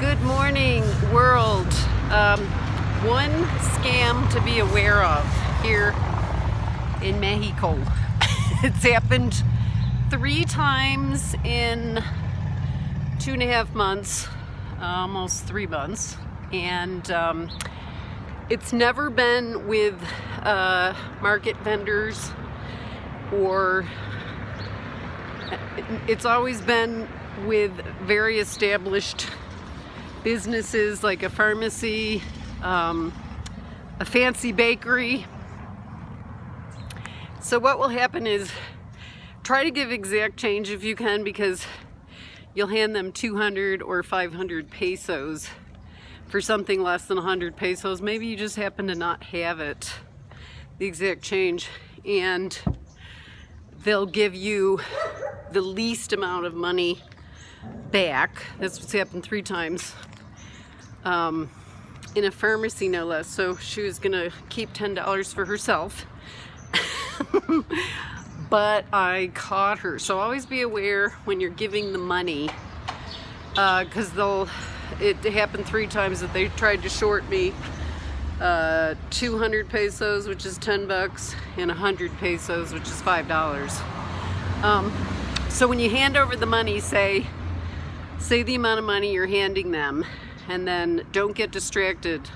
Good morning, world. Um, one scam to be aware of here in Mexico. it's happened three times in two and a half months, almost three months, and um, it's never been with uh, market vendors or it's always been with very established businesses like a pharmacy, um, a fancy bakery. So what will happen is try to give exact change if you can because you'll hand them 200 or 500 pesos for something less than 100 pesos. Maybe you just happen to not have it, the exact change, and they'll give you the least amount of money back. That's what's happened three times. Um, in a pharmacy no less. So she was gonna keep $10 for herself. but I caught her. So always be aware when you're giving the money because uh, they'll, it happened three times that they tried to short me uh, 200 pesos, which is 10 bucks, and 100 pesos, which is $5. Um, so when you hand over the money, say, say the amount of money you're handing them, and then don't get distracted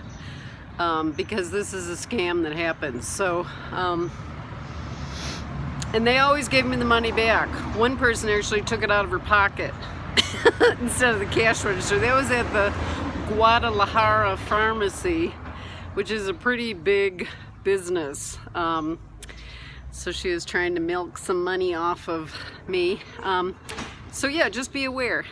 um, because this is a scam that happens. So, um, and they always gave me the money back. One person actually took it out of her pocket instead of the cash register. That was at the Guadalajara Pharmacy which is a pretty big business. Um, so she was trying to milk some money off of me. Um, so yeah, just be aware.